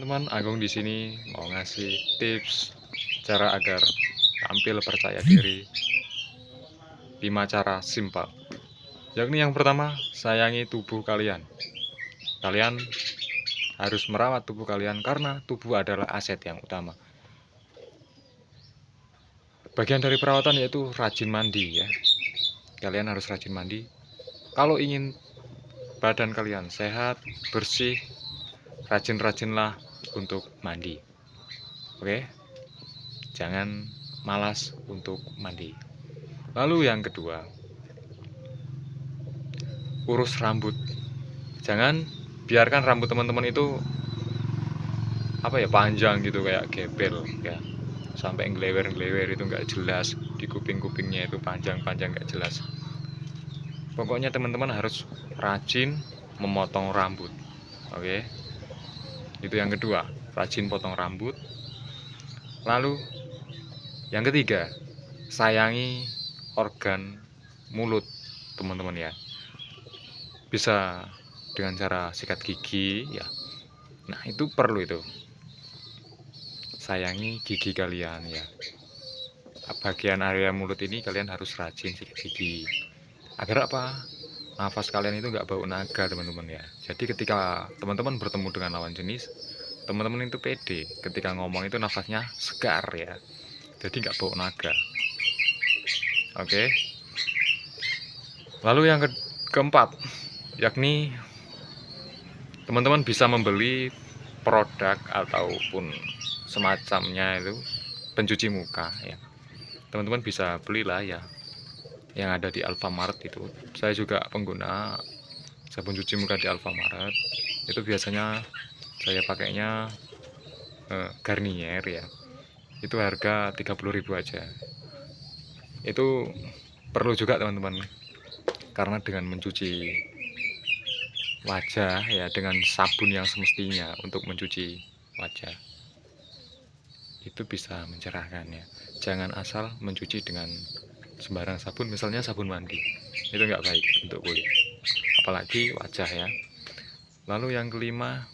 Teman-teman, Agung di sini mau ngasih tips cara agar tampil percaya diri. 5 cara simpel. Yakni yang pertama, sayangi tubuh kalian. Kalian harus merawat tubuh kalian karena tubuh adalah aset yang utama. Bagian dari perawatan yaitu rajin mandi ya. Kalian harus rajin mandi. Kalau ingin badan kalian sehat, bersih, rajin-rajinlah untuk mandi. Oke, jangan malas untuk mandi. Lalu yang kedua, urus rambut. Jangan biarkan rambut teman-teman itu apa ya panjang gitu kayak gembel ya sampai ngelewer-ngelewer itu nggak jelas di kuping-kupingnya itu panjang-panjang nggak jelas pokoknya teman-teman harus rajin memotong rambut oke itu yang kedua rajin potong rambut. Lalu yang ketiga sayangi organ mulut teman-teman ya. Bisa dengan cara sikat gigi ya. Nah itu perlu itu. Sayangi gigi kalian ya. Bagian area mulut ini kalian harus rajin sikat gigi. Agar apa nafas kalian itu nggak bau naga teman-teman ya. Jadi ketika teman-teman bertemu dengan lawan jenis teman-teman itu pede ketika ngomong itu nafasnya segar ya. Jadi nggak bau naga. Oke. Lalu yang ke keempat yakni teman-teman bisa membeli produk ataupun semacamnya itu pencuci muka ya. Teman-teman bisa belilah ya yang ada di Alfamart itu. Saya juga pengguna sabun cuci muka di Alfamart. Itu biasanya saya pakainya eh, Garnier ya. Itu harga 30.000 aja. Itu perlu juga teman-teman karena dengan mencuci wajah ya dengan sabun yang semestinya untuk mencuci wajah itu bisa mencerahkan ya. Jangan asal mencuci dengan sembarang sabun misalnya sabun mandi. Itu nggak baik untuk kulit. Apalagi wajah ya. Lalu yang kelima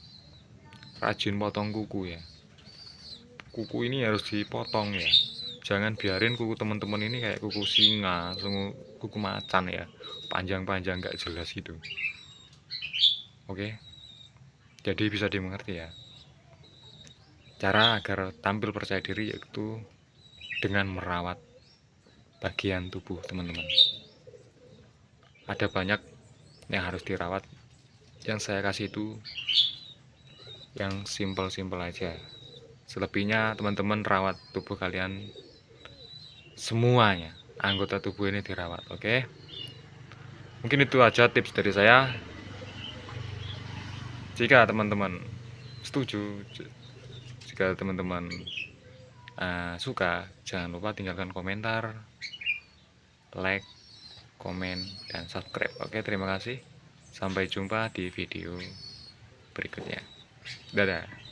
rajin potong kuku ya. Kuku ini harus dipotong ya. Jangan biarin kuku teman-teman ini kayak kuku singa kuku macan ya. Panjang-panjang nggak jelas gitu. Oke? Jadi bisa dimengerti ya. Cara agar tampil percaya diri yaitu dengan merawat bagian tubuh teman-teman. Ada banyak yang harus dirawat. Yang saya kasih itu yang simpel-simpel aja. Selebihnya teman-teman rawat tubuh kalian semuanya. Anggota tubuh ini dirawat oke? Mungkin itu aja tips dari saya. Jika teman-teman setuju jika teman-teman uh, suka. Jangan lupa tinggalkan komentar like komen dan subscribe. Oke terima kasih. Sampai jumpa di video berikutnya. Dadah